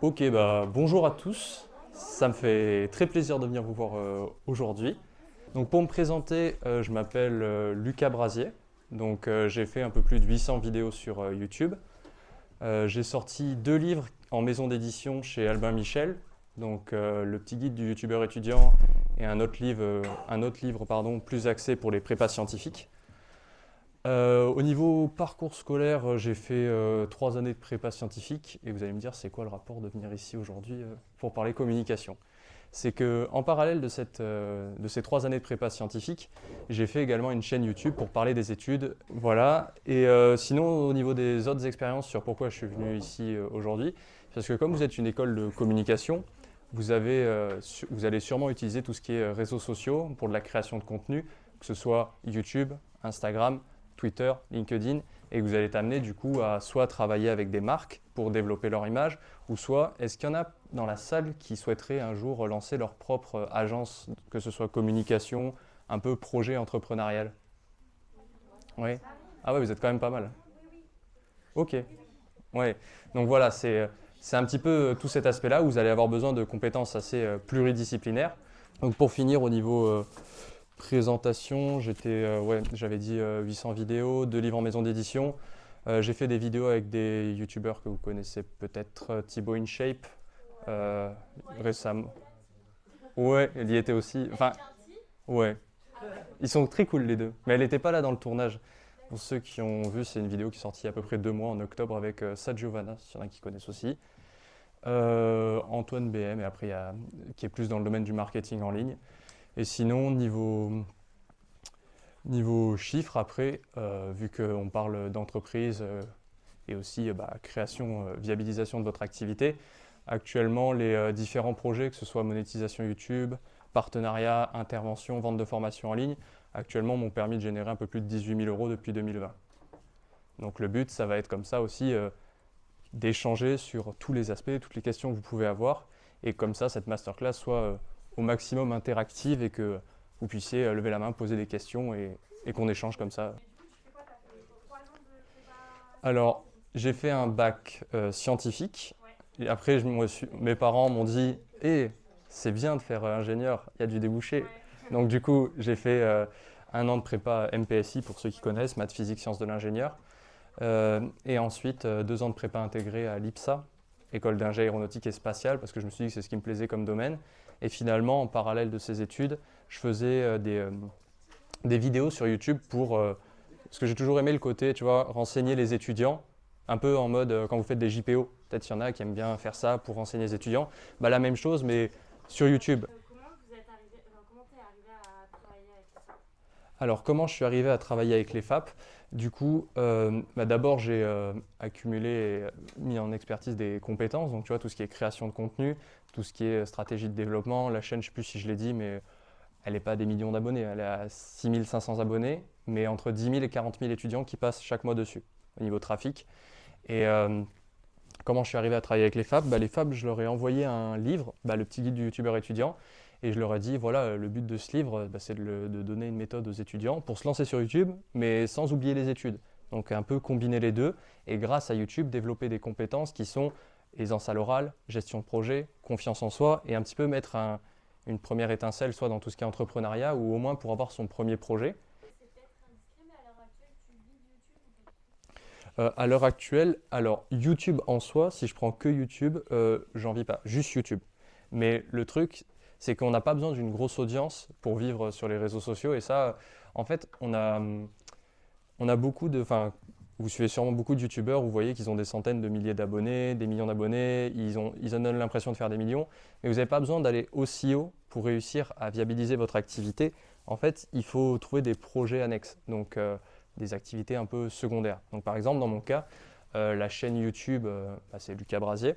Ok, bah bonjour à tous. Ça me fait très plaisir de venir vous voir euh, aujourd'hui. Donc pour me présenter, euh, je m'appelle euh, Lucas Brasier. Donc j'ai fait un peu plus de 800 vidéos sur YouTube. j'ai sorti deux livres en maison d'édition chez Albin Michel. Donc le petit guide du youtubeur étudiant et un autre livre, un autre livre pardon, plus axé pour les prépas scientifiques. Euh, au niveau parcours scolaire, euh, j'ai fait euh, trois années de prépa scientifique et vous allez me dire c'est quoi le rapport de venir ici aujourd'hui pour parler communication? C'est qu'en parallèle de, de, ces trois années de prépa scientifique, j'ai fait également une chaîne YouTube pour parler des études. Voilà. Et sinon, au niveau des autres expériences sur pourquoi je suis venu ici aujourd'hui, parce que comme vous êtes une école de communication, vous, avez, vous allez sûrement utiliser tout ce qui est réseaux sociaux pour de la création de contenu, que ce soit YouTube, Instagram, Twitter, LinkedIn, et vous allez t'amener du coup à soit travailler avec des marques pour développer leur image, ou soit est-ce qu'il y en a dans la salle qui souhaiteraient un jour lancer leur propre agence, que ce soit communication, un peu projet entrepreneurial? Oui Ah ouais, vous êtes quand même pas mal. Ok. Ouais. Donc voilà, c'est un petit peu tout cet aspect-là où vous allez avoir besoin de compétences assez euh, pluridisciplinaires. Donc pour finir, au niveau euh, présentation, euh, ouais, j'avais dit 800 euh, vidéos, deux livres en maison d'édition. Euh, j'ai fait des vidéos avec des youtubeurs que vous connaissez peut-être, Thibaut InShape, récemment. Ouais, elle y était aussi. Enfin, ouais. Ils sont très cool les deux. Mais elle n'était pas là dans le tournage. Pour ceux qui ont vu, c'est une vidéo qui est sortie il y a à peu près deux mois en octobre avec euh, Giovanna, s'il y en a qui connaissent aussi. Antoine BM, et après, il qui est plus dans le domaine du marketing en ligne. Et sinon, niveau, niveau chiffres, après, euh, vu qu'on parle d'entreprise euh, et aussi euh, bah, création, viabilisation de votre activité, actuellement, les différents projets, que ce soit monétisation YouTube, partenariat, intervention, vente de formation en ligne, actuellement m'ont permis de générer un peu plus de 18 000 euros depuis 2020. Donc le but, ça va être comme ça aussi d'échanger sur tous les aspects, toutes les questions que vous pouvez avoir, et comme ça, cette masterclass soit au maximum interactive et que vous puissiez euh, lever la main, poser des questions et, qu'on échange comme ça. Alors, j'ai fait un bac euh, scientifique. Et après, je mes parents m'ont dit Eh, c'est bien de faire euh, ingénieur, il y a du débouché. Donc, du coup, j'ai fait un an de prépa MPSI, pour ceux qui connaissent, maths, physique, sciences de l'ingénieur. et ensuite, deux ans de prépa intégrée à l'IPSA, école d'ingé aéronautique et spatiale, parce que je me suis dit que c'est ce qui me plaisait comme domaine. Et finalement, en parallèle de ces études, je faisais euh, des, euh, des, vidéos sur YouTube pour... Euh, parce que j'ai toujours aimé le côté, tu vois, renseigner les étudiants, un peu en mode quand vous faites des JPO. Peut-être qu'il y en a qui aiment bien faire ça pour renseigner les étudiants. Bah, la même chose, mais sur YouTube. Alors, comment je suis arrivé à travailler avec les FAP Du coup, bah, d'abord, j'ai accumulé et mis en expertise des compétences. Donc, tu vois, tout ce qui est création de contenu, tout ce qui est stratégie de développement. La chaîne, je ne sais plus si je l'ai dit, mais elle n'est pas des millions d'abonnés. Elle est à 6500 abonnés, mais entre 10 000 et 40 000 étudiants qui passent chaque mois dessus, au niveau trafic. Et euh, comment je suis arrivé à travailler avec les FAB? Bah, Les FAB, je leur ai envoyé un livre, bah, le petit guide du youtubeur étudiant, et je leur ai dit, voilà, le but de ce livre, bah, c'est de, de, donner une méthode aux étudiants pour se lancer sur YouTube, mais sans oublier les études. Donc un peu combiner les deux, et grâce à YouTube, développer des compétences qui sont aisance à l'oral, gestion de projet, confiance en soi et un petit peu mettre une première étincelle soit dans tout ce qui est entrepreneuriat ou au moins pour avoir son premier projet. Euh, à l'heure actuelle, alors YouTube en soi, si je prends que YouTube, euh, j'en vis pas, juste YouTube. Mais le truc, c'est qu'on n'a pas besoin d'une grosse audience pour vivre sur les réseaux sociaux. Et ça, en fait, on a, on a beaucoup de, vous suivez sûrement beaucoup de youtubeurs, vous voyez qu'ils ont des centaines de milliers d'abonnés, des millions d'abonnés, ils, ont, ils donnent l'impression de faire des millions, mais vous n'avez pas besoin d'aller aussi haut pour réussir à viabiliser votre activité. En fait, il faut trouver des projets annexes, donc euh, des activités un peu secondaires. Donc par exemple, dans mon cas, euh, la chaîne YouTube, euh, bah, c'est Lucas Brasier,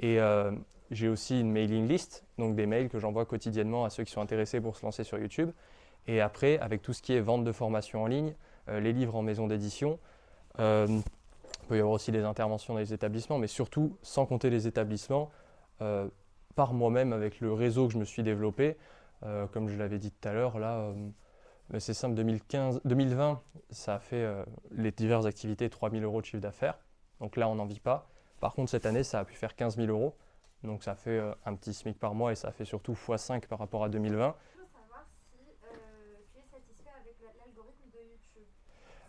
et j'ai aussi une mailing list, donc des mails que j'envoie quotidiennement à ceux qui sont intéressés pour se lancer sur YouTube. Et après, avec tout ce qui est vente de formation en ligne, les livres en maison d'édition, euh, il peut y avoir aussi des interventions dans les établissements, mais surtout, sans compter les établissements, euh, par moi-même avec le réseau que je me suis développé, euh, comme je l'avais dit tout à l'heure, là, c'est simple, 2015, 2020, ça a fait les diverses activités 3000 euros de chiffre d'affaires. Donc là, on n'en vit pas. Par contre, cette année, ça a pu faire 15 000 euros. Donc ça fait euh, un petit SMIC par mois et ça fait surtout x5 par rapport à 2020. Je veux savoir si euh, tu es satisfait avec la- l'algorithme de YouTube.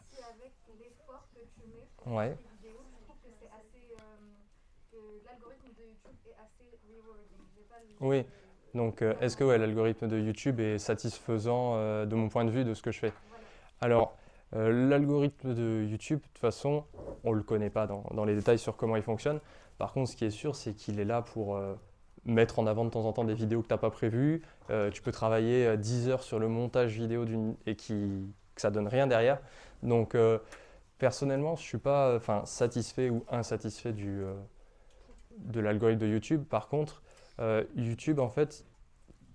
Si avec l'effort que tu mets pour Ouais. tes vidéos, tu trouves que c'est assez. euh, que l'algorithme de YouTube est assez rewarding. Oui. Donc euh, est-ce que ouais, l'algorithme de YouTube est satisfaisant euh, de mon point de vue de ce que je fais? Voilà. Alors, euh, l'algorithme de YouTube, de toute façon, on ne le connaît pas dans, dans les détails sur comment il fonctionne. Par contre, ce qui est sûr, c'est qu'il est là pour euh, mettre en avant de temps en temps des vidéos que tu n'as pas prévues. Euh, tu peux travailler euh, 10 heures sur le montage vidéo et qui, que ça donne rien derrière. Donc, personnellement, je ne suis pas satisfait ou insatisfait du, de l'algorithme de YouTube. Par contre, YouTube, en fait,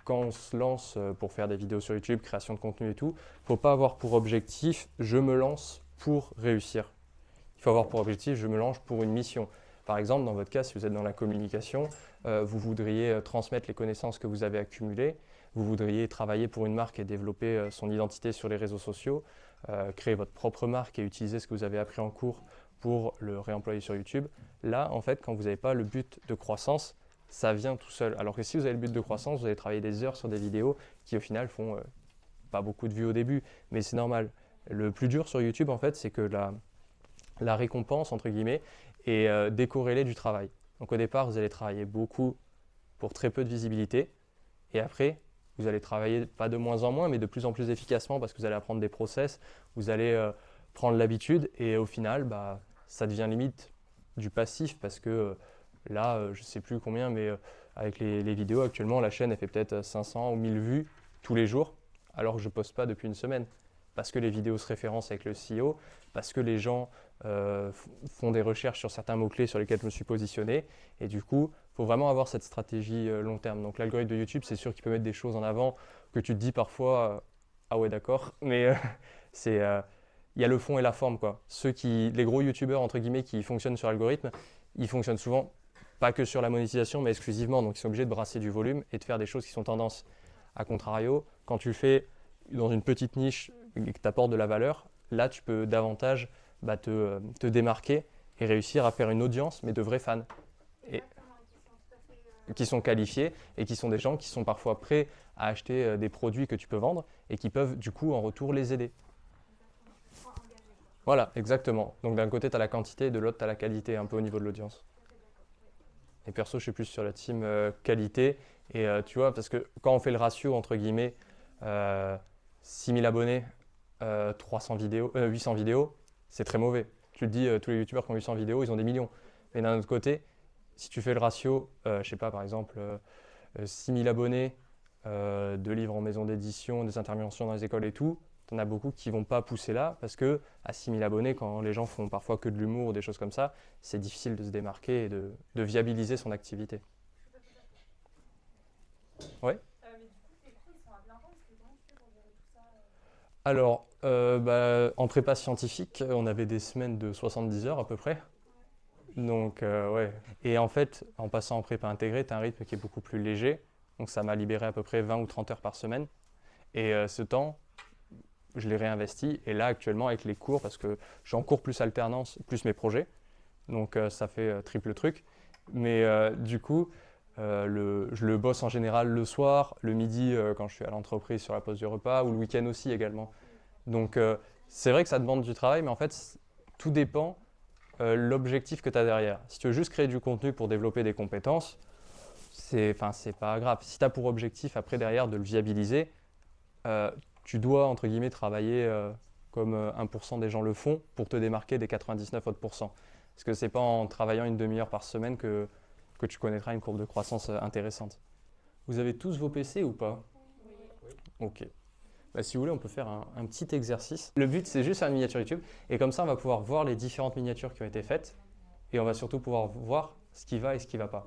quand on se lance euh, pour faire des vidéos sur YouTube, création de contenu et tout, faut pas avoir pour objectif je me lance pour réussir. Il faut avoir pour objectif je me lance pour une mission. Par exemple, dans votre cas, si vous êtes dans la communication, euh, vous voudriez euh, transmettre les connaissances que vous avez accumulées, vous voudriez travailler pour une marque et développer son identité sur les réseaux sociaux, créer votre propre marque et utiliser ce que vous avez appris en cours pour le réemployer sur YouTube. Là, en fait, quand vous n'avez pas le but de croissance, ça vient tout seul. Alors que si vous avez le but de croissance, vous allez travailler des heures sur des vidéos qui au final font euh, pas beaucoup de vues au début, mais c'est normal. Le plus dur sur YouTube, en fait, c'est que la, récompense, entre guillemets, est euh, décorrélée du travail. Donc au départ, vous allez travailler beaucoup pour très peu de visibilité, et après, vous allez travailler pas de moins en moins, mais de plus en plus efficacement parce que vous allez apprendre des process, vous allez euh, prendre l'habitude, et au final, bah, ça devient limite du passif parce que là, euh, je sais plus combien, mais euh, avec les, vidéos actuellement, la chaîne elle fait peut-être 500 ou 1000 vues tous les jours, alors que je poste pas depuis une semaine. Parce que les vidéos se référencent avec le CEO, parce que les gens euh, font des recherches sur certains mots-clés sur lesquels je me suis positionné. Et du coup, il faut vraiment avoir cette stratégie euh, long terme. Donc l'algorithme de YouTube, c'est sûr qu'il peut mettre des choses en avant que tu te dis parfois, euh, ah ouais d'accord, mais euh, c'est... euh, il y a le fond et la forme. Quoi. Ceux qui, les gros youtubeurs entre guillemets qui fonctionnent sur l'algorithme, ils fonctionnent souvent pas que sur la monétisation, mais exclusivement. Donc ils sont obligés de brasser du volume et de faire des choses qui sont tendance. A contrario, quand tu fais dans une petite niche et que tu apportes de la valeur, là tu peux davantage bah, te, te démarquer et réussir à faire une audience, mais de vrais fans Et- qui sont qualifiés et qui sont des gens qui sont parfois prêts à acheter euh, des produits que tu peux vendre et qui peuvent du coup en retour les aider. Voilà, exactement. Donc d'un côté, tu as la quantité et de l'autre, tu as la qualité un peu au niveau de l'audience. Tout à fait d'accord. oui. Et perso, je suis plus sur la team euh, qualité. Et euh, tu vois, parce que quand on fait le ratio, entre guillemets, euh, 6000 abonnés, euh, 300 vidéos, euh, 800 vidéos, c'est très mauvais. Tu le dis, tous les youtubeurs qui ont 800 vidéos, ils ont des millions. Mais d'un autre côté, si tu fais le ratio, euh, je sais pas, par exemple, euh, euh, 6000 abonnés, euh, deux livres en maison d'édition, des interventions dans les écoles et tout, tu en as beaucoup qui vont pas pousser là parce que à 6000 abonnés, quand les gens font parfois que de l'humour ou des choses comme ça, c'est difficile de se démarquer et de, de viabiliser son activité. Euh Alors, euh, bah, en prépa scientifique, on avait des semaines de 70 heures à peu près. Donc, euh, ouais. Et en fait, en passant en prépa intégrée, tu as un rythme qui est beaucoup plus léger. Donc, ça m'a libéré à peu près 20 ou 30 heures par semaine. Et euh, ce temps, je l'ai réinvesti. Et là, actuellement, avec les cours, parce que suis en cours plus alternance, plus mes projets. Donc, euh, ça fait euh, triple truc. Mais euh, du coup, euh, je le bosse en général le soir, le midi quand je suis à l'entreprise sur la pause du repas, ou le week-end aussi également. Donc, c'est vrai que ça demande du travail, mais en fait, tout dépend l'objectif que tu as derrière. Si tu veux juste créer du contenu pour développer des compétences, c'est pas grave. Si tu as pour objectif après derrière de le viabiliser, tu dois entre guillemets travailler euh, comme euh, 1% des gens le font pour te démarquer des 99 autres pourcents. Parce que c'est pas en travaillant une demi-heure par semaine que, que tu connaîtras une courbe de croissance euh, intéressante? Vous avez tous vos PC ou pas? Ok. Bah, si vous voulez, on peut faire un, un petit exercice. Le but, c'est juste faire une miniature YouTube. Et comme ça, on va pouvoir voir les différentes miniatures qui ont été faites. Et on va surtout pouvoir voir ce qui va et ce qui ne va pas.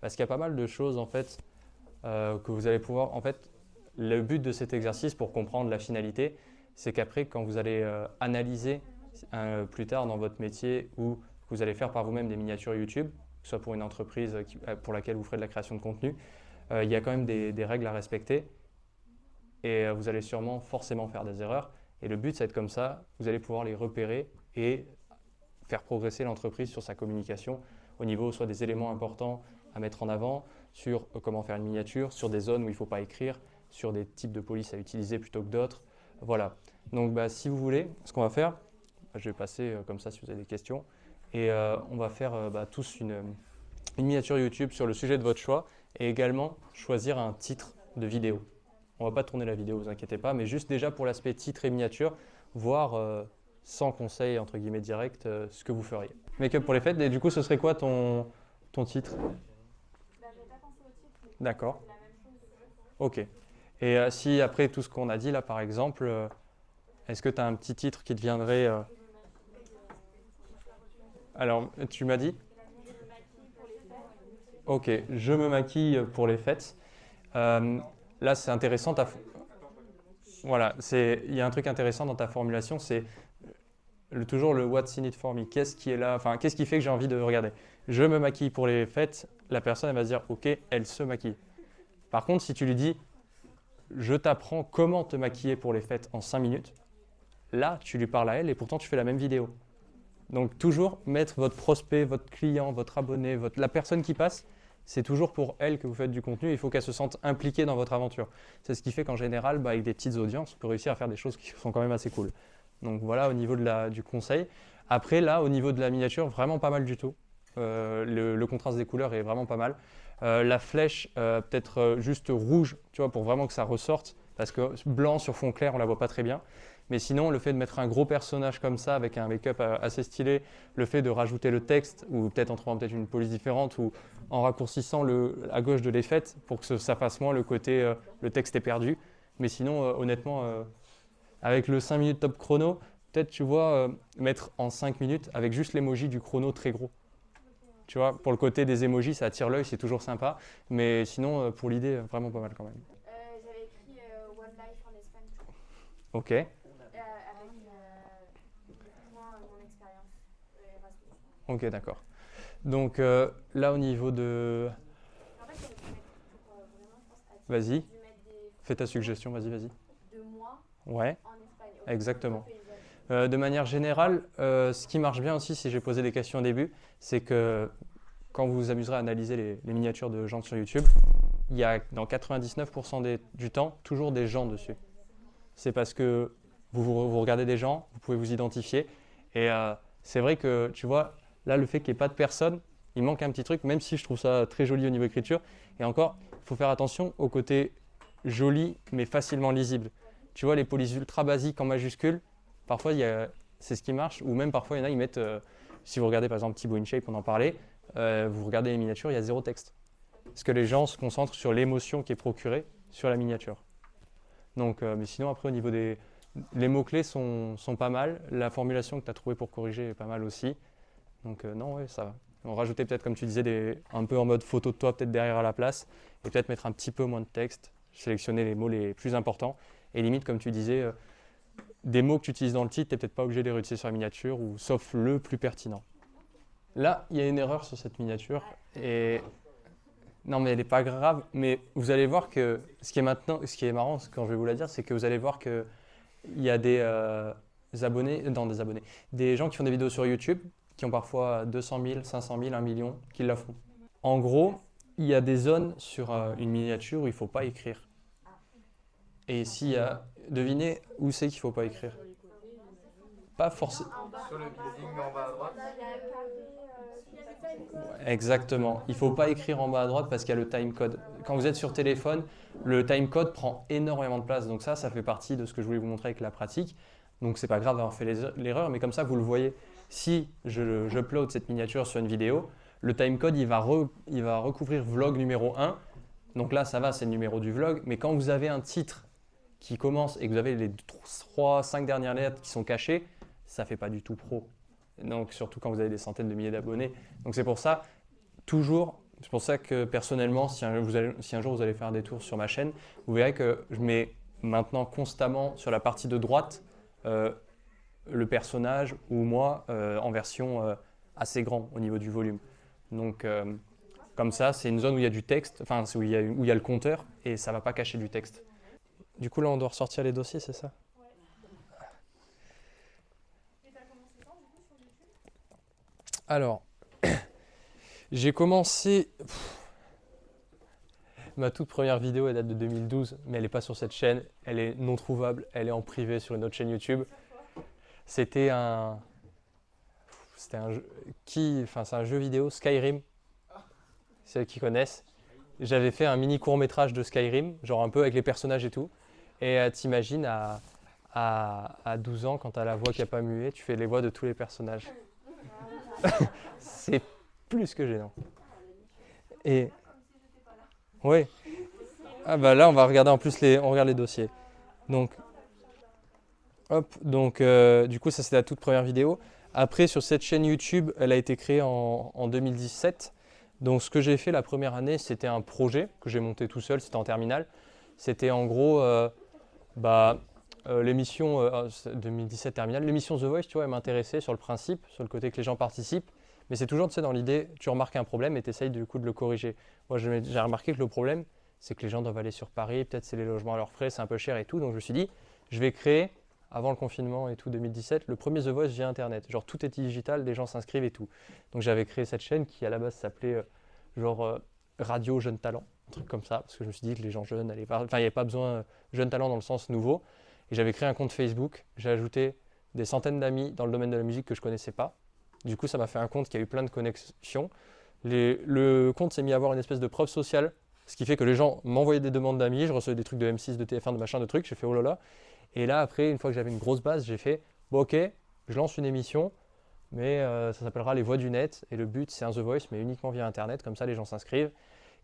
Parce qu'il y a pas mal de choses, en fait, euh, que vous allez pouvoir... En fait, le but de cet exercice, pour comprendre la finalité, c'est qu'après, quand vous allez euh, analyser euh, plus tard dans votre métier ou que vous allez faire par vous-même des miniatures YouTube, soit pour une entreprise euh, pour laquelle vous ferez de la création de contenu, il y a quand même des, règles à respecter et vous allez sûrement forcément faire des erreurs. Et le but, c'est comme ça, vous allez pouvoir les repérer et faire progresser l'entreprise sur sa communication au niveau soit des éléments importants à mettre en avant, sur comment faire une miniature, sur des zones où il ne faut pas écrire, sur des types de police à utiliser plutôt que d'autres. Voilà. Donc bah, si vous voulez, ce qu'on va faire, bah, je vais passer euh, comme ça si vous avez des questions, et euh, on va faire euh, bah, tous une, une miniature YouTube sur le sujet de votre choix, et également choisir un titre de vidéo. On va pas tourner la vidéo, vous inquiétez pas, mais juste déjà pour l'aspect titre et miniature, voir sans conseil entre guillemets direct ce que vous feriez. Make-up pour les fêtes, et du coup ce serait quoi ton, ton titre? D'accord, ok. Et euh, si après tout ce qu'on a dit là par exemple, euh, est-ce que tu as un petit titre qui te viendrait euh, Alors tu m'as dit Ok, je me maquille pour les fêtes. Euh, là, c'est intéressant. ta Voilà, il y a un truc intéressant dans ta formulation, c'est toujours le what's in it for me. Qu'est-ce qui est là? Enfin, qu'est-ce qui fait que j'ai envie de regarder? Je me maquille pour les fêtes. La personne, va se dire, ok, elle se maquille. Par contre, si tu lui dis, je t'apprends comment te maquiller pour les fêtes en 5 minutes, là, tu lui parles à elle et pourtant tu fais la même vidéo. Donc toujours mettre votre prospect, votre client, votre abonné, votre, la personne qui passe, c'est toujours pour elle que vous faites du contenu. Il faut qu'elle se sente impliquée dans votre aventure. C'est ce qui fait qu'en général, bah, avec des petites audiences, on peut réussir à faire des choses qui sont quand même assez cool. Donc voilà au niveau de la, du conseil. Après là, au niveau de la miniature, vraiment pas mal du tout. Euh, le, le contraste des couleurs est vraiment pas mal. Euh, la flèche, euh, peut-être euh, juste rouge, tu vois, pour vraiment que ça ressorte. Parce que blanc sur fond clair, on la voit pas très bien. Mais sinon, le fait de mettre un gros personnage comme ça, avec un make-up assez stylé, le fait de rajouter le texte, ou peut-être en trouvant peut-être une police différente, ou en raccourcissant le, à gauche de l'effet pour que ça fasse moins le côté le texte est perdu. Mais sinon, honnêtement, avec le 5 minutes top chrono, peut-être tu vois, mettre en 5 minutes avec juste l'emoji du chrono très gros. Tu vois, pour le côté des emojis, ça attire l'œil, c'est toujours sympa. Mais sinon, euh, pour l'idée, euh, vraiment pas mal quand même. Euh, j'avais écrit euh, One Life en Espagne Ok, euh, avec moi, mon expérience Erasmus. ok, d'accord. Donc là, au niveau de... En fait, Vas-y, fais ta suggestion, vas-y, vas-y. de moi Ouais, en Espagne. Exactement. Euh, de manière générale, euh, ce qui marche bien aussi, si j'ai posé des questions au début, c'est que quand vous vous amuserez à analyser les, miniatures de gens sur YouTube, il y a dans 99% des- du temps toujours des gens dessus. C'est parce que vous, vous- vous regardez des gens, vous pouvez vous identifier. Et euh, c'est vrai que, tu vois, là, le fait qu'il n'y ait pas de personne, il manque un petit truc, même si je trouve ça très joli au niveau écriture. Et encore, il faut faire attention au côté joli, mais facilement lisible. Tu vois, les polices ultra basiques en majuscules, parfois, c'est ce qui marche. Ou même parfois, il y en a, ils mettent, euh, si vous regardez par exemple Thibaut InShape, on en parlait, euh, vous regardez les miniatures, il y a zéro texte. Parce que les gens se concentrent sur l'émotion qui est procurée sur la miniature. Donc, euh, mais sinon, après, au niveau des. Les mots-clés sont, sont pas mal. La formulation que tu as trouvée pour corriger est pas mal aussi. Donc, non, ouais, ça va. On rajouter peut-être, comme tu disais, un peu en mode photo de toi, peut-être derrière à la place. Et peut-être mettre un petit peu moins de texte. Sélectionner les mots les plus importants. Et limite, comme tu disais, des mots que tu utilises dans le titre, tu n'es peut-être pas obligé de les réutiliser sur la miniature, ou sauf le plus pertinent. Là, il y a une erreur sur cette miniature. Et non, mais elle n'est pas grave. Mais vous allez voir que ce qui est maintenant, ce qui est marrant, quand je vais vous la dire, c'est que vous allez voir que il y a des euh, abonnés, non des abonnés, des gens qui font des vidéos sur YouTube, qui ont parfois 200 000, 500 000, 1 million, qui la font. En gros, il y a des zones sur euh, une miniature où il ne faut pas écrire. Et s'il y a, devinez où c'est qu'il ne faut pas écrire. Pas forcément. Sur le building en bas à droite. Euh. Exactement. Il ne faut pas écrire en bas à droite parce qu'il y a le timecode. Quand vous êtes sur téléphone, le timecode prend énormément de place. Donc ça, ça fait partie de ce que je voulais vous montrer avec la pratique. Donc c'est pas grave d'avoir fait les- l'erreur, mais comme ça, vous le voyez. Si je j'upload cette miniature sur une vidéo, le timecode, il va, re- il va recouvrir vlog numéro 1. Donc là, ça va, c'est le numéro du vlog. Mais quand vous avez un titre qui commence et que vous avez les 3, 5 dernières lettres qui sont cachées, ça fait pas du tout pro. Donc surtout quand vous avez des centaines de milliers d'abonnés. Donc c'est pour ça, toujours, c'est pour ça que personnellement, si un, jour vous allez faire des tours sur ma chaîne, vous verrez que je mets maintenant constamment sur la partie de droite euh, le personnage ou moi euh, en version euh, assez grand au niveau du volume. Donc comme ça, c'est une zone où il y a du texte, enfin où il y où il y a le compteur et ça va pas cacher du texte. Du coup là, on doit ressortir les dossiers, c'est ça? Et t'as commencé quand du coup Alors, j'ai commencé. Ma toute première vidéo, elle date de 2012, mais elle n'est pas sur cette chaîne. Elle est non trouvable. Elle est en privé sur une autre chaîne YouTube. C'était un. C'était un jeu. Qui. Enfin, c'est un jeu vidéo, Skyrim. Ceux qui connaissent. J'avais fait un mini court métrage de Skyrim, genre un peu avec les personnages et tout. Et euh, t'imagines à, à, à 12 ans, quand t'as la voix qui n'a pas mué, tu fais les voix de tous les personnages. c'est plus que gênant. Et. Oui. Ah bah là, on va regarder en plus les, on regarde les dossiers. Donc, hop, donc euh, du coup, ça c'est la toute première vidéo. Après, sur cette chaîne YouTube, elle a été créée en, en 2017. Donc, ce que j'ai fait la première année, c'était un projet que j'ai monté tout seul, c'était en terminale. C'était en gros, euh, bah, euh, l'émission euh, 2017 terminale, l'émission The Voice, tu vois, m'intéressait sur le principe, sur le côté que les gens participent. Mais c'est toujours, dans l'idée, tu remarques un problème et tu essayes du coup de le corriger. Moi, j'ai remarqué que le problème, c'est que les gens doivent aller sur Paris, peut-être c'est les logements à leurs frais, c'est un peu cher et tout. Donc, je me suis dit, je vais créer, avant le confinement et tout, 2017, le premier The Voice via Internet. Genre, tout est digital, les gens s'inscrivent et tout. Donc, j'avais créé cette chaîne qui, à la base, s'appelait euh, genre Radio Jeune Talent, un truc comme ça, parce que je me suis dit que les gens jeunes allaient pas. Enfin, il n'y avait pas besoin euh, jeune talent dans le sens nouveau. Et j'avais créé un compte Facebook, j'ai ajouté des centaines d'amis dans le domaine de la musique que je connaissais pas. Du coup, ça m'a fait un compte qui a eu plein de connexions. Le compte s'est mis à avoir une espèce de preuve sociale, ce qui fait que les gens m'envoyaient des demandes d'amis, je recevais des trucs de M6, de TF1, de machin, de trucs. J'ai fait oh là là. Et là, après, une fois que j'avais une grosse base, j'ai fait ok, je lance une émission, mais euh, ça s'appellera Les Voix du Net. Et le but, c'est un The Voice, mais uniquement via Internet, comme ça les gens s'inscrivent.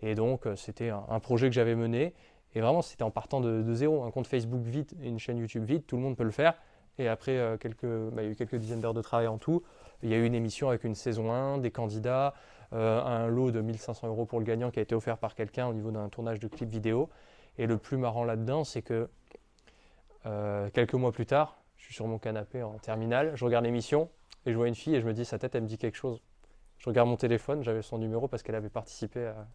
Et donc, euh, c'était un, projet que j'avais mené. Et vraiment, c'était en partant de, zéro. Un compte Facebook vide et une chaîne YouTube vide, tout le monde peut le faire. Et après, euh, quelques, bah, il y a eu quelques dizaines d'heures de travail en tout. Il y a eu une émission avec une saison 1, des candidats, euh, un lot de 1500 euros pour le gagnant qui a été offert par quelqu'un au niveau d'un tournage de clip vidéo. Et le plus marrant là-dedans, c'est que quelques mois plus tard, je suis sur mon canapé en terminale, je regarde l'émission et je vois une fille et je me dis, sa tête, elle me dit quelque chose. Je regarde mon téléphone, j'avais son numéro parce qu'elle avait participé à,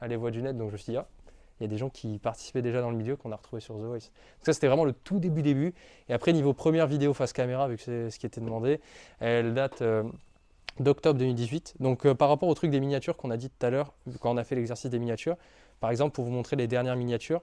à Les Voix du Net, donc je me suis dit, ah, il y a des gens qui participaient déjà dans le milieu qu'on a retrouvé sur The Voice. Donc ça, c'était vraiment le tout début début. Et après, niveau première vidéo face caméra, vu que c'est ce qui était demandé, elle date euh, d'octobre 2018. Donc euh, par rapport au truc des miniatures qu'on a dit tout à l'heure, quand on a fait l'exercice des miniatures, par exemple, pour vous montrer les dernières miniatures,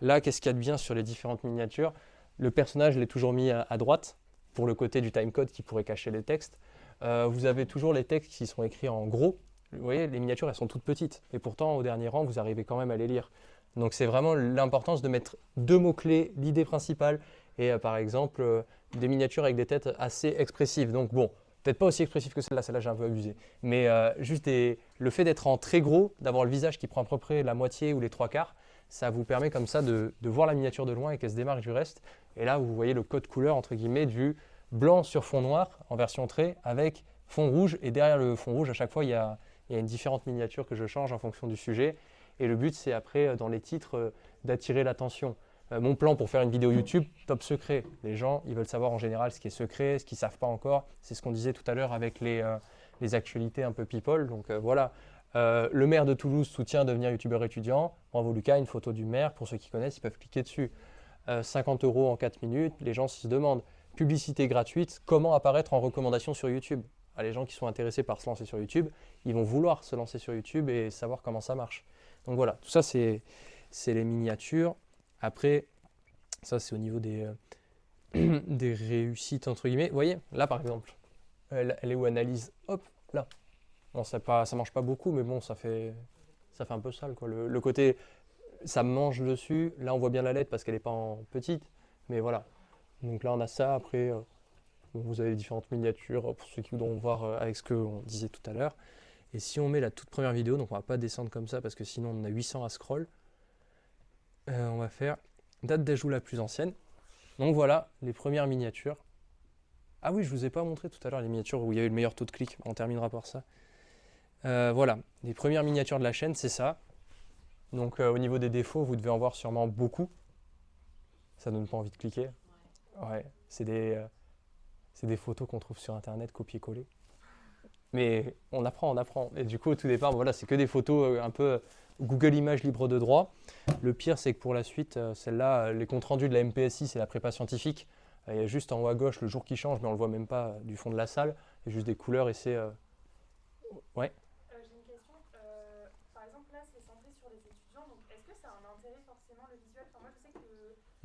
là, qu'est-ce qu'il y a de bien sur les différentes miniatures? Le personnage, je l'ai toujours mis à, droite, pour le côté du timecode qui pourrait cacher les textes. Euh, vous avez toujours les textes qui sont écrits en gros. Vous voyez, les miniatures, elles sont toutes petites. Et pourtant, au dernier rang, vous arrivez quand même à les lire. Donc c'est vraiment l'importance de mettre deux mots-clés, l'idée principale, et euh, par exemple, euh, des miniatures avec des têtes assez expressives. Donc bon, peut-être pas aussi expressives que celle-là, celle-là j'ai un peu abusé. Mais euh, juste le fait d'être en très gros, d'avoir le visage qui prend à peu près la moitié ou les trois quarts, ça vous permet comme ça de, de voir la miniature de loin et qu'elle se démarque du reste. Et là, vous voyez le code couleur, entre guillemets, du blanc sur fond noir en version trait avec fond rouge. Et derrière le fond rouge, à chaque fois, il y a, il y a une différente miniature que je change en fonction du sujet. Et le but, c'est après, euh, dans les titres, euh, d'attirer l'attention. Euh, mon plan pour faire une vidéo YouTube, top secret. Les gens, ils veulent savoir en général ce qui est secret, ce qu'ils ne savent pas encore. C'est ce qu'on disait tout à l'heure avec les, actualités un peu people. Donc voilà. Le maire de Toulouse soutient devenir youtubeur étudiant. Bravo Lucas, une photo du maire. Pour ceux qui connaissent, ils peuvent cliquer dessus. Euh, 50 euros en 4 minutes. Les gens se demandent. Publicité gratuite. Comment apparaître en recommandation sur YouTube? Ah, Les gens qui sont intéressés par se lancer sur YouTube, ils vont vouloir se lancer sur YouTube et savoir comment ça marche. Donc voilà, tout ça c'est les miniatures. Après, ça c'est au niveau des, euh, des réussites entre guillemets. Vous voyez, là par exemple, elle, est où analyse, hop, là. Bon, ça pas, ça mange pas beaucoup, mais bon, ça fait, ça fait un peu sale quoi. Le, le côté, ça mange dessus. Là, on voit bien la lettre parce qu'elle n'est pas en petite, mais voilà. Donc là, on a ça. Après, euh, vous avez les différentes miniatures euh, pour ceux qui voudront voir euh, avec ce qu'on disait tout à l'heure. Et si on met la toute première vidéo, donc on va pas descendre comme ça parce que sinon on a 800 à scroll. Euh, on va faire date d'ajout la plus ancienne. Donc voilà les premières miniatures. Ah oui, je vous ai pas montré tout à l'heure les miniatures où il y avait le meilleur taux de clic. On terminera par ça. Euh, voilà, les premières miniatures de la chaîne, c'est ça. Donc euh, au niveau des défauts, vous devez en voir sûrement beaucoup. Ça donne pas envie de cliquer. Ouais, c'est des, c'est des photos qu'on trouve sur internet copier-coller. Mais on apprend, on apprend. Et du coup, au tout départ, voilà, c'est que des photos euh, un peu euh, Google Images libre de droit. Le pire, c'est que pour la suite, euh, celle-là, les comptes rendus de la MPSI, c'est la prépa scientifique. Il y a juste en haut à gauche le jour qui change, mais on le voit même pas du fond de la salle. Il y a juste des couleurs et c'est. euh, Ouais. Euh, J'ai une question. Euh, par exemple, là, c'est c'est centré sur les étudiants, donc est-ce que ça a un intérêt forcément le visuel? Enfin, moi je sais que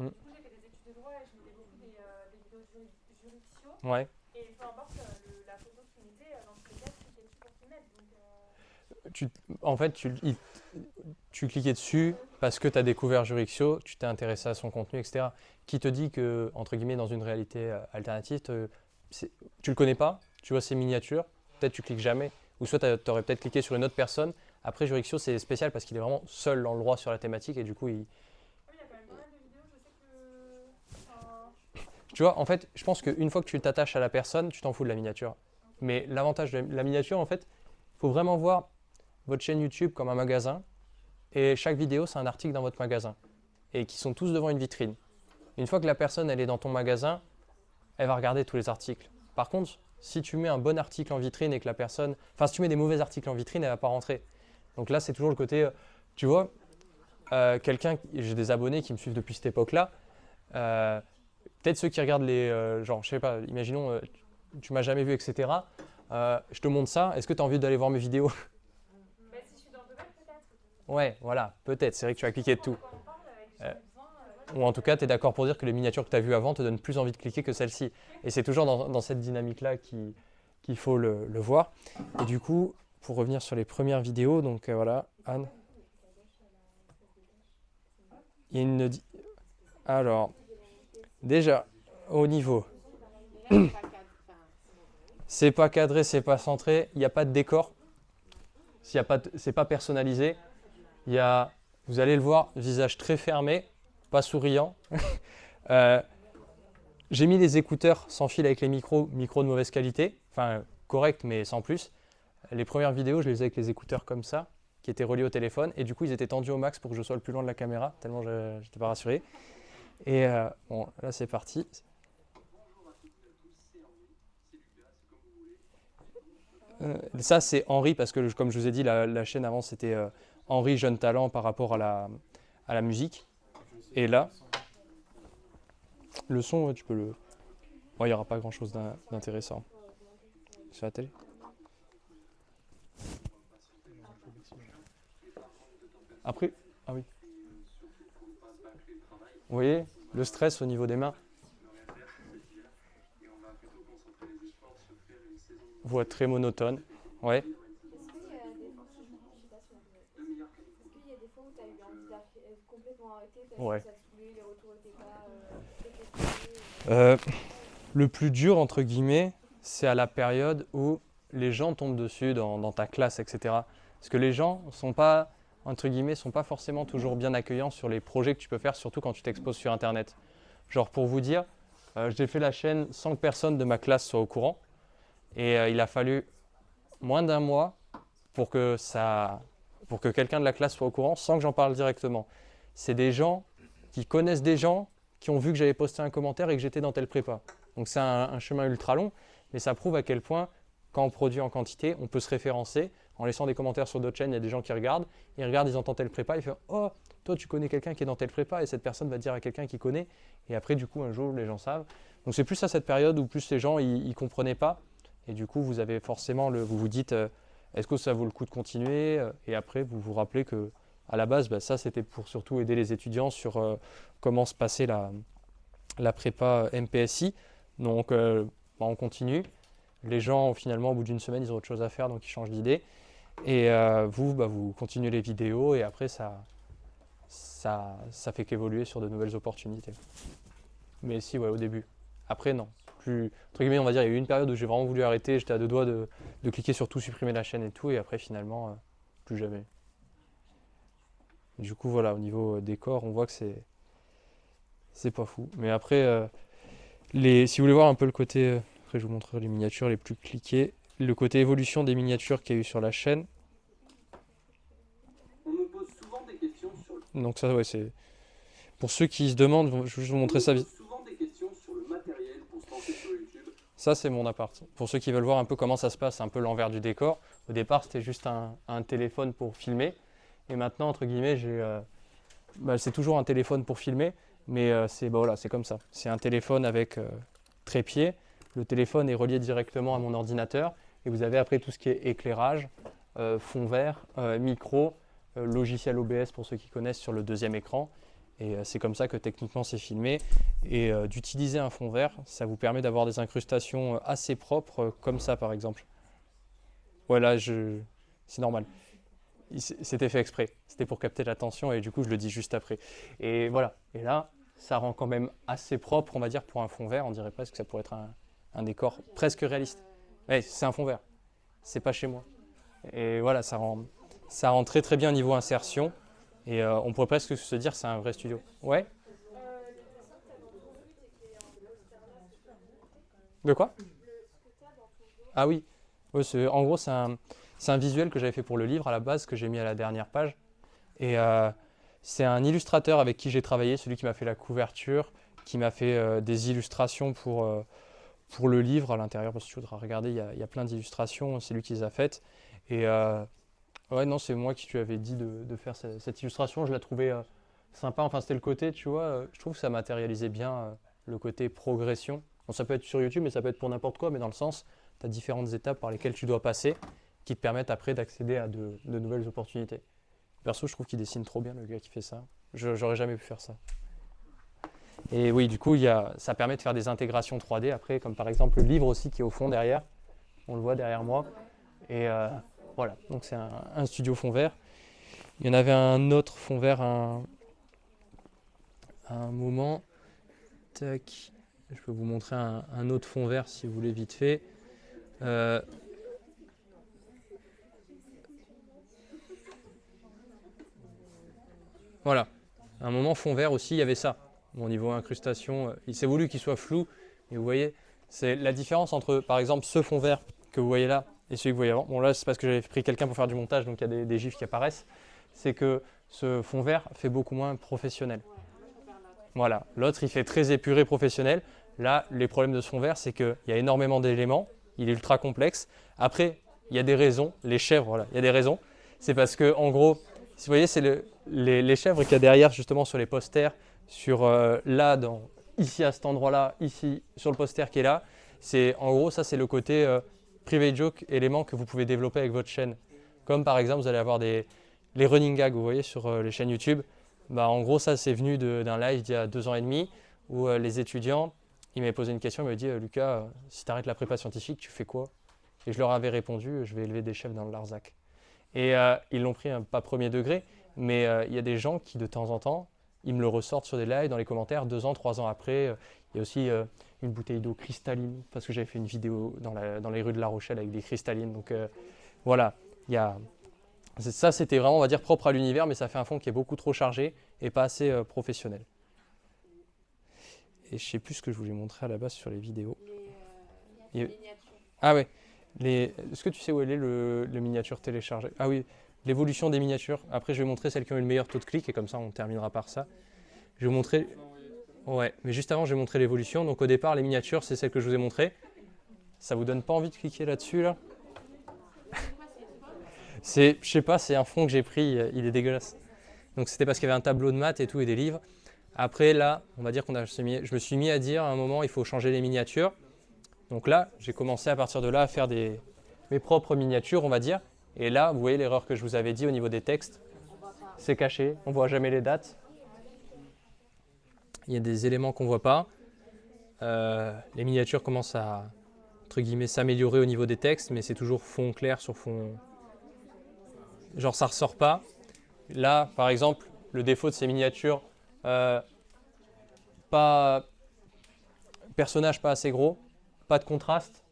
Mm. du coup j'ai fait des études de droit et je mettais beaucoup des, euh, des vidéos juri- juridictiaux Ouais. et peu importe euh, le- la photo qu'ils mettaient, euh, dans tous les cas, je cliquais dessus pour qu'ils mettent. Donc, euh, Tu, en fait, tu, il- tu cliquais dessus parce que tu as découvert Jurixio, tu t'es intéressé à son contenu, etc. Qui te dit que, entre guillemets, dans une réalité euh, alternative, te- tu le connais pas, tu vois ses miniatures, peut-être tu cliques jamais, ou soit tu aurais peut-être cliqué sur une autre personne. Après, Jurixio, c'est spécial parce qu'il est vraiment seul dans le droit sur la thématique et du coup, il, oui, il y a quand même pas mal de vidéos, je sais que. enfin, Tu vois, en fait, je pense qu'une fois que tu t'attaches à la personne, tu t'en fous de la miniature. Mais l'avantage de la miniature, en fait, il faut vraiment voir votre chaîne YouTube comme un magasin. Et chaque vidéo, c'est un article dans votre magasin. Et qui sont tous devant une vitrine. Une fois que la personne, elle est dans ton magasin, elle va regarder tous les articles. Par contre, si tu mets un bon article en vitrine et que la personne... Enfin, si tu mets des mauvais articles en vitrine, elle va pas rentrer. Donc là, c'est toujours le côté... euh, Tu vois, euh, quelqu'un... J'ai des abonnés qui me suivent depuis cette époque-là. Euh, peut-être ceux qui regardent les. euh, genre, je sais pas, imaginons, euh, tu, m'as jamais vu, etc. Euh, je te montre ça, est-ce que tu as envie d'aller voir mes vidéos bah, si je suis dans le domaine, peut-être. Ouais, voilà, peut-être, c'est vrai que tu vas cliquer de tout. Euh, Ou en tout cas, tu es d'accord pour dire que les miniatures que tu as vues avant te donnent plus envie de cliquer que celle-ci. Et c'est toujours dans, dans cette dynamique-là qui- qu'il faut le, le voir. Et du coup, pour revenir sur les premières vidéos, donc voilà, Anne. Il y a une. Alors, déjà, au niveau. C'est pas cadré, c'est pas centré, il n'y a pas de décor. C'est pas personnalisé. Il y a, vous allez le voir, visage très fermé, pas souriant. Euh, J'ai mis les écouteurs sans fil avec les micros, micros de mauvaise qualité, enfin correct mais sans plus. Les premières vidéos, je les faisais avec les écouteurs comme ça, qui étaient reliés au téléphone, et du coup ils étaient tendus au max pour que je sois le plus loin de la caméra, tellement je n'étais pas rassuré. Et euh, bon, là c'est parti. Euh, ça c'est Henri, parce que comme je vous ai dit, la, chaîne avant c'était euh, Henri Jeune Talent par rapport à la, à la musique. Et là, le son, tu peux le. Il n'y aura pas grand chose d'in- d'intéressant. Sur la télé Après, ah oui. Vous voyez, le stress au niveau des mains. Voix très monotone. Ouais. Ouais. euh, Euh, le plus dur, entre guillemets, c'est à la période où les gens tombent dessus dans, dans ta classe, etc. Parce que les gens sont pas, entre guillemets, sont pas forcément toujours bien accueillants sur les projets que tu peux faire, surtout quand tu t'exposes sur Internet. Genre, pour vous dire, euh, j'ai fait la chaîne sans que personne de ma classe soit au courant. Et euh, il a fallu moins d'un mois pour que, ça, que quelqu'un de la classe soit au courant sans que j'en parle directement. C'est des gens qui connaissent des gens qui ont vu que j'avais posté un commentaire et que j'étais dans telle prépa. Donc c'est un chemin ultra long, mais ça prouve à quel point, quand on produit en quantité, on peut se référencer. En laissant des commentaires sur d'autres chaînes, il y a des gens qui regardent, ils regardent, ils entendent telle prépa, ils font Oh, toi tu connais quelqu'un qui est dans telle prépa, et cette personne va dire à quelqu'un qui connaît, et après du coup un jour les gens savent. Donc c'est plus à cette période où plus les gens ils, ils comprenaient pas, et du coup vous avez forcément le, vous vous dites euh, est-ce que ça vaut le coup de continuer, Euh, et après vous vous rappelez que à la base bah, ça c'était pour surtout aider les étudiants sur euh, comment se passait la, la prépa MPSI. Donc bah, on continue. Les gens, finalement, au bout d'une semaine, ils ont autre chose à faire, donc ils changent d'idée. Et euh, vous, bah, vous continuez les vidéos et après, ça, ça, fait qu'évoluer sur de nouvelles opportunités. Mais si, au début. Après, non. Entre guillemets, on va dire, il y a eu une période où j'ai vraiment voulu arrêter, j'étais à deux doigts de, cliquer sur tout, supprimer la chaîne et tout, et après, finalement, euh, plus jamais. Du coup, voilà, au niveau euh, décor, on voit que c'est c'est pas fou. Mais après, les, si vous voulez voir un peu le côté, après je vous montrerai les miniatures les plus cliquées, le côté évolution des miniatures qu'il y a eu sur la chaîne. On me pose souvent des questions sur le... Donc ça, ouais, c'est... Pour ceux qui se demandent, je vais juste vous montrer ça. Vite. pose souvent des questions sur le matériel pour se lancer sur YouTube. Ça, c'est mon appart. Pour ceux qui veulent voir un peu comment ça se passe, un peu l'envers du décor. Au départ, c'était juste un, un téléphone pour filmer. Et maintenant, entre guillemets, j'ai, euh, bah, c'est toujours un téléphone pour filmer. Mais euh, c'est bah, voilà, c'est comme ça. C'est un téléphone avec euh, trépied. Le téléphone est relié directement à mon ordinateur. Et vous avez après tout ce qui est éclairage, euh, fond vert, euh, micro, euh, logiciel OBS pour ceux qui connaissent sur le deuxième écran. Et c'est comme ça que techniquement c'est filmé. Et d'utiliser un fond vert, ça vous permet d'avoir des incrustations assez propres, comme ça par exemple. Voilà, c'est normal. C'était fait exprès. C'était pour capter l'attention et du coup je le dis juste après. Et voilà. Et là, ça rend quand même assez propre, on va dire, pour un fond vert. On dirait presque que ça pourrait être un décor presque réaliste. Ouais, c'est un fond vert. C'est pas chez moi. Et voilà, ça rend, ça rend très très bien au niveau insertion. Et euh, on pourrait presque se dire c'est un vrai studio. Ouais De quoi? Ah oui. En gros, c'est un, visuel que j'avais fait pour le livre à la base, que j'ai mis à la dernière page. Et euh, c'est un illustrateur avec qui j'ai travaillé, celui qui m'a fait la couverture, qui m'a fait euh, des illustrations pour, pour le livre à l'intérieur, parce tu voudras regarder, il y a, plein d'illustrations, c'est lui qui les a faites. Et euh, ouais, non, c'est moi qui lui avais dit de, faire ce- cette illustration, je la trouvais euh, sympa, enfin c'était le côté, tu vois, euh, je trouve que ça matérialisait bien le côté progression. Bon, ça peut être sur YouTube, mais ça peut être pour n'importe quoi, mais dans le sens, tu as différentes étapes par lesquelles tu dois passer qui te permettent après d'accéder à de, de nouvelles opportunités. Perso, je trouve qu'il dessine trop bien le gars qui fait ça. J'aurais jamais pu faire ça. Et oui, du coup, ça permet de faire des intégrations 3D après, comme par exemple le livre aussi qui est au fond derrière. On le voit derrière moi. Et euh, voilà, donc c'est un, studio fond vert. Il y en avait un autre fond vert à un, moment. Tac. Je peux vous montrer un, un autre fond vert si vous voulez vite fait. Euh, Voilà. À un moment, fond vert aussi, il y avait ça. Au niveau incrustation, euh, il s'est voulu qu'il soit flou. Et vous voyez, c'est la différence entre, par exemple, ce fond vert que vous voyez là et celui que vous voyez avant. Bon, là, c'est parce que j'avais pris quelqu'un pour faire du montage, donc il y a des, gifs qui apparaissent. C'est que ce fond vert fait beaucoup moins professionnel. Voilà. L'autre, il fait très épuré professionnel. Là, les problèmes de ce fond vert, c'est qu'il y a énormément d'éléments. Il est ultra complexe. Après, il y a des raisons. Les chèvres, voilà, il y a des raisons. C'est parce que, en gros, vous voyez, c'est le- les chèvres qu'il y a derrière, justement, sur les posters, sur euh, là, dans, ici à cet endroit-là, ici, sur le poster qui est là. C'est en gros, ça, c'est le côté euh, private joke élément que vous pouvez développer avec votre chaîne. Comme par exemple, vous allez avoir des, les running gags, vous voyez, sur euh, les chaînes YouTube. Bah, en gros, ça, c'est venu d'un live d'il y a deux ans et demi où euh, les étudiants, ils m'avaient posé une question, ils m'avaient dit Lucas, si tu arrêtes la prépa scientifique, tu fais quoi? Et je leur avais répondu Je vais élever des chefs dans le Larzac. Et ils l'ont pris, hein, pas premier degré, mais il y a des gens qui, de temps en temps, ils me le ressortent sur des lives, dans les commentaires, deux ans, trois ans après. euh, Il y a aussi euh, une bouteille d'eau cristalline, parce que j'avais fait une vidéo dans, la- dans les rues de La Rochelle avec des cristallines. Donc euh, voilà, il y a. c'est- Ça, c'était vraiment, on va dire, propre à l'univers, mais ça fait un fond qui est beaucoup trop chargé et pas assez euh, professionnel. Et je sais plus ce que je voulais montrer à la base sur les vidéos. Y a- Ah ouais. Les... Est-ce que tu sais où elle est le, le miniature téléchargé? Ah oui, l'évolution des miniatures. Après, je vais montrer celles qui ont eu le meilleur taux de clic et comme ça, on terminera par ça. Je vais vous montrer. Ouais, mais juste avant, je vais montrer l'évolution. Donc au départ, les miniatures, c'est celles que je vous ai montrées. Ça vous donne pas envie de cliquer là-dessus là? C'est, je sais pas, c'est un fond que j'ai pris, euh, il est dégueulasse. Donc c'était parce qu'il y avait un tableau de maths et tout et des livres. Après là, on va dire qu'on a, je me suis mis à dire à un moment, il faut changer les miniatures. Donc là, j'ai commencé à partir de là à faire des, mes propres miniatures, on va dire. Et là, vous voyez l'erreur que je vous avais dit au niveau des textes. C'est caché, on voit jamais les dates. Il y a des éléments qu'on voit pas. Euh, les miniatures commencent à s'améliorer au niveau des textes, mais c'est toujours fond clair sur fond. Genre ça ressort pas. Là, par exemple, le défaut de ces miniatures, euh, pas personnage pas assez gros, pas de contraste.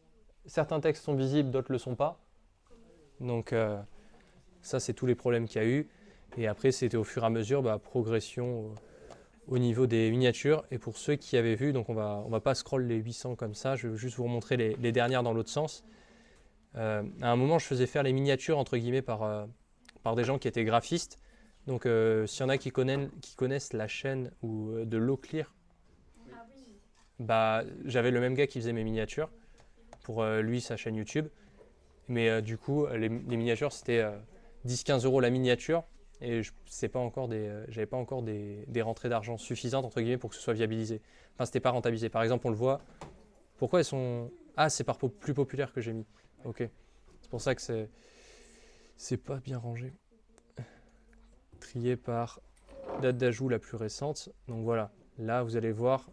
Certains textes sont visibles, d'autres le sont pas. Donc euh, ça, c'est tous les problèmes qu'il y a eu. Et après, c'était au fur et à mesure, bah, progression au, au niveau des miniatures. Et pour ceux qui avaient vu, donc on va, on va pas scroll les 800 comme ça, je vais juste vous remontrer les, les dernières dans l'autre sens. Euh, à un moment, je faisais faire les miniatures, entre guillemets, par, euh, par des gens qui étaient graphistes. Donc s'il y en a qui connaissent, qui connaissent la chaîne ou, de l'eau clear, bah, j'avais le même gars qui faisait mes miniatures pour lui, sa chaîne YouTube. Mais euh, du coup, les, miniatures, c'était euh, 10-15 euros la miniature. Et je pas encore des, euh, pas encore des, rentrées d'argent suffisantes entre guillemets pour que ce soit viabilisé. Enfin, c'était pas rentabilisé. Par exemple, on le voit. Pourquoi elles sont Ah, c'est par plus populaire que j'ai mis. Ok. C'est pour ça que c'est c'est pas bien rangé. trier par date d'ajout la plus récente. Donc voilà, là vous allez voir,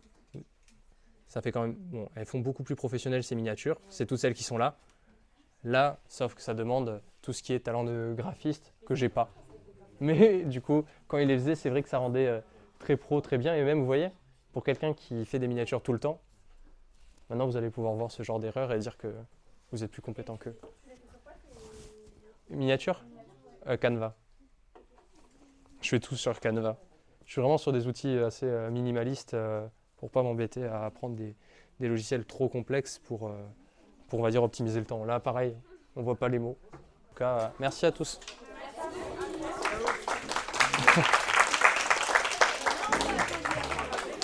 ça fait quand même, bon, elles font beaucoup plus professionnelles ces miniatures, c'est toutes celles qui sont là. Là, sauf que ça demande tout ce qui est talent de graphiste que j'ai pas. Mais du coup, quand il les faisait, c'est vrai que ça rendait euh, très pro, très bien. Et même, vous voyez, pour quelqu'un qui fait des miniatures tout le temps, maintenant vous allez pouvoir voir ce genre d'erreur et dire que vous êtes plus compétent qu'eux. Miniature? Euh, Canva. Je fais tout sur Canva. Je suis vraiment sur des outils assez euh, minimalistes euh, pour pas m'embêter à apprendre des, logiciels trop complexes pour, pour, on va dire, optimiser le temps. Là, pareil, on voit pas les mots. En tout cas, merci à tous.